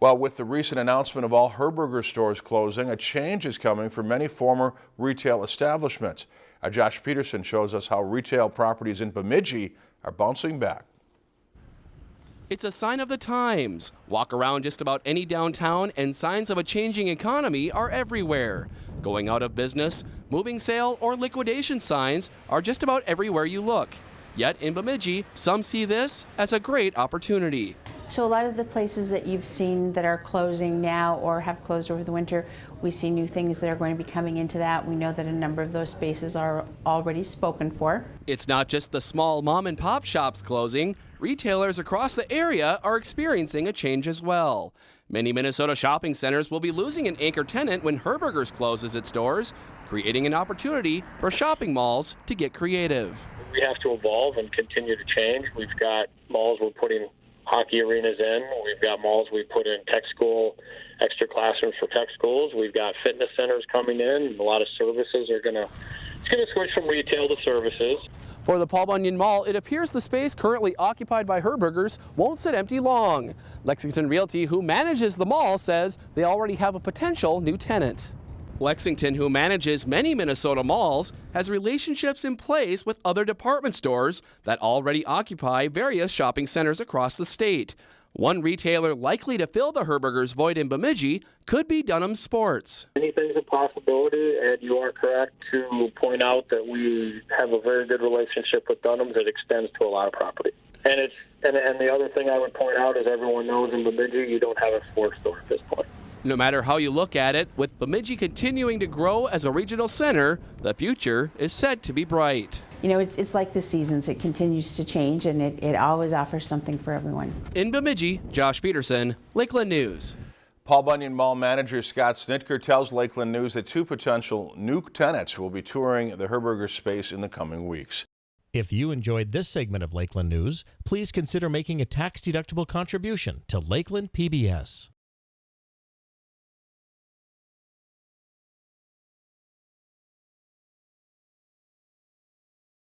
Well, with the recent announcement of all Herberger stores closing, a change is coming for many former retail establishments. Uh, Josh Peterson shows us how retail properties in Bemidji are bouncing back. It's a sign of the times. Walk around just about any downtown and signs of a changing economy are everywhere. Going out of business, moving sale, or liquidation signs are just about everywhere you look. Yet in Bemidji, some see this as a great opportunity. So a lot of the places that you've seen that are closing now or have closed over the winter, we see new things that are going to be coming into that. We know that a number of those spaces are already spoken for. It's not just the small mom and pop shops closing. Retailers across the area are experiencing a change as well. Many Minnesota shopping centers will be losing an anchor tenant when Herberger's closes its doors, creating an opportunity for shopping malls to get creative. We have to evolve and continue to change. We've got malls we're putting hockey arenas in. We've got malls we put in tech school, extra classrooms for tech schools. We've got fitness centers coming in. A lot of services are going to it's going to switch from retail to services. For the Paul Bunyan Mall, it appears the space currently occupied by Herbergers won't sit empty long. Lexington Realty, who manages the mall, says they already have a potential new tenant. Lexington, who manages many Minnesota malls, has relationships in place with other department stores that already occupy various shopping centers across the state. One retailer likely to fill the Herberger's void in Bemidji could be Dunham Sports. Anything's a possibility, and you are correct to point out that we have a very good relationship with Dunham's that extends to a lot of property. And it's and, and the other thing I would point out is everyone knows in Bemidji you don't have a store at this point. No matter how you look at it, with Bemidji continuing to grow as a regional center, the future is said to be bright. You know, it's, it's like the seasons. It continues to change and it, it always offers something for everyone. In Bemidji, Josh Peterson, Lakeland News. Paul Bunyan Mall manager Scott Snitker tells Lakeland News that two potential new tenants will be touring the Herberger space in the coming weeks. If you enjoyed this segment of Lakeland News, please consider making a tax-deductible contribution to Lakeland PBS.